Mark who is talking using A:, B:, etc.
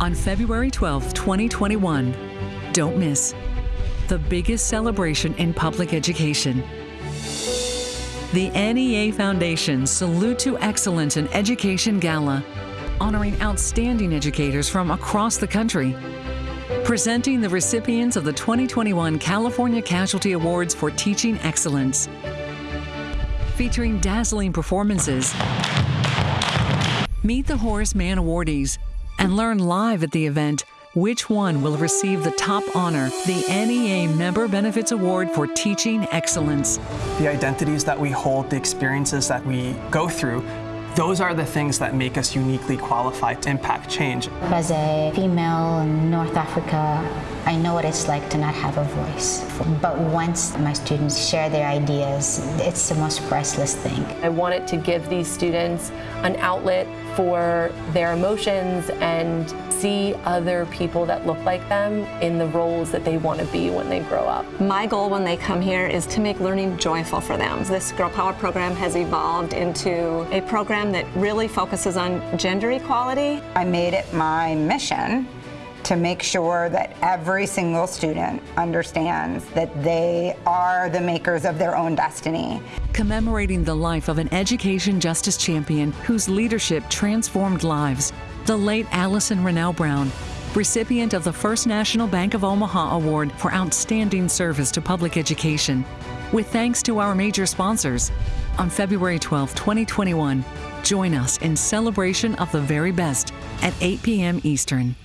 A: on February 12, 2021. Don't miss the biggest celebration in public education. The NEA Foundation Salute to Excellence in Education Gala, honoring outstanding educators from across the country. Presenting the recipients of the 2021 California Casualty Awards for Teaching Excellence. Featuring dazzling performances. Meet the Horace Mann awardees and learn live at the event which one will receive the top honor, the NEA Member Benefits Award for Teaching Excellence.
B: The identities that we hold, the experiences that we go through, those are the things that make us uniquely qualified to impact change.
C: As a female in North Africa, I know what it's like to not have a voice. But once my students share their ideas, it's the most priceless thing.
D: I wanted to give these students an outlet for their emotions and see other people that look like them in the roles that they want to be when they grow up.
E: My goal when they come here is to make learning joyful for them. This Girl Power program has evolved into a program that really focuses on gender equality.
F: I made it my mission to make sure that every single student understands that they are the makers of their own destiny.
A: Commemorating the life of an education justice champion whose leadership transformed lives, the late Allison Rennell Brown, recipient of the First National Bank of Omaha Award for Outstanding Service to Public Education, with thanks to our major sponsors. On February 12, 2021, join us in celebration of the very best at 8 p.m. Eastern.